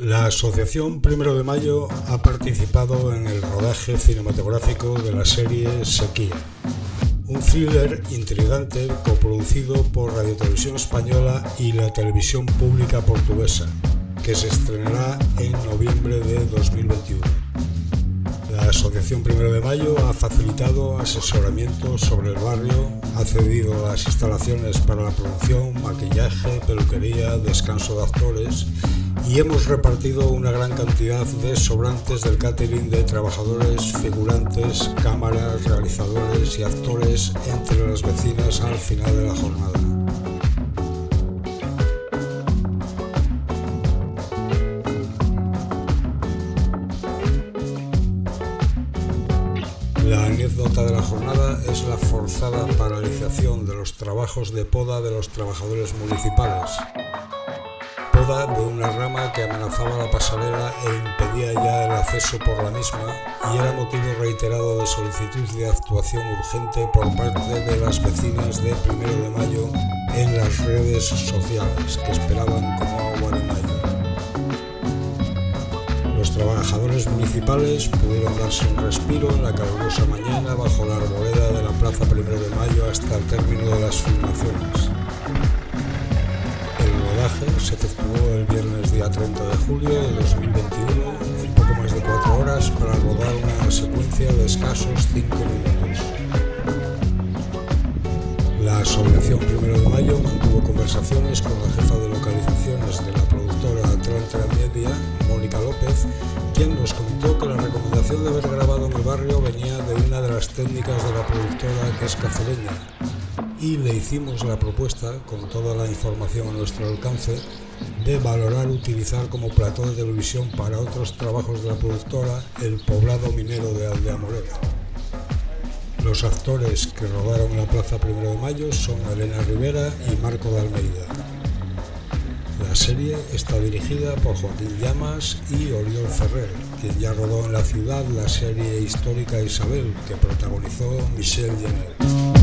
La Asociación Primero de Mayo ha participado en el rodaje cinematográfico de la serie Sequía, un thriller intrigante coproducido por Radio Televisión Española y la televisión pública portuguesa, que se estrenará en noviembre de 2021. La Asociación Primero de Mayo ha facilitado asesoramiento sobre el barrio, ha cedido las instalaciones para la producción, maquillaje, peluquería, descanso de actores y hemos repartido una gran cantidad de sobrantes del catering de trabajadores, figurantes, cámaras, realizadores y actores entre las vecinas al final de la jornada. La anécdota de la jornada es la forzada paralización de los trabajos de poda de los trabajadores municipales de una rama que amenazaba la pasarela e impedía ya el acceso por la misma y era motivo reiterado de solicitud de actuación urgente por parte de las vecinas de Primero de Mayo en las redes sociales que esperaban como agua de mayo. Los trabajadores municipales pudieron darse un respiro en la calurosa mañana bajo la arboleda de la Plaza Primero de Mayo hasta el término día 30 de julio de 2021 en poco más de 4 horas para rodar una secuencia de escasos 5 minutos. La Asociación Primero de Mayo mantuvo conversaciones con la jefa de localizaciones de la productora Atlanta Media, Mónica López, quien nos comentó que la recomendación de haber grabado en el barrio venía de una de las técnicas de la productora que es cacereña, y le hicimos la propuesta, con toda la información a nuestro alcance, de valorar utilizar como plató de televisión para otros trabajos de la productora el poblado minero de Aldea Morena. Los actores que rodaron la Plaza Primero de Mayo son Elena Rivera y Marco de Almeida. La serie está dirigida por Joaquín Llamas y Oriol Ferrer, quien ya rodó en la ciudad la serie histórica Isabel, que protagonizó Michelle Jenner.